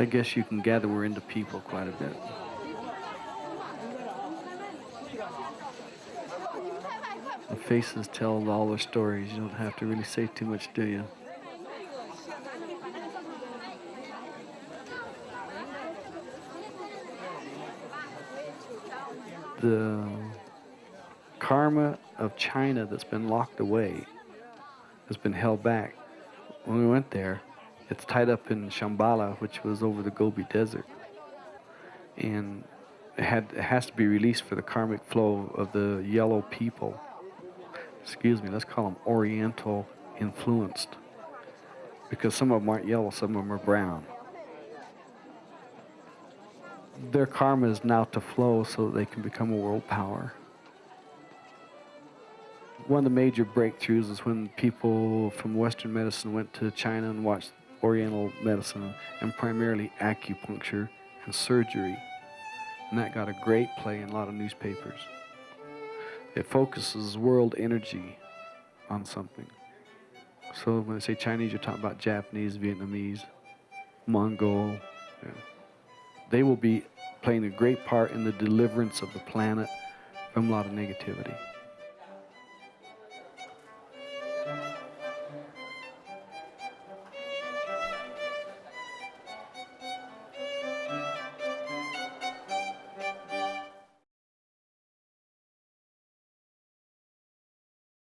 I guess you can gather we're into people quite a bit. The faces tell all their stories. You don't have to really say too much, do you? The karma of China that's been locked away has been held back. When we went there, it's tied up in Shambhala, which was over the Gobi Desert. And it, had, it has to be released for the karmic flow of the yellow people. Excuse me, let's call them Oriental influenced. Because some of them aren't yellow, some of them are brown. Their karma is now to flow so that they can become a world power one of the major breakthroughs is when people from Western medicine went to China and watched Oriental medicine and primarily acupuncture and surgery. And that got a great play in a lot of newspapers. It focuses world energy on something. So when I say Chinese, you're talking about Japanese, Vietnamese, Mongol. Yeah. They will be playing a great part in the deliverance of the planet from a lot of negativity.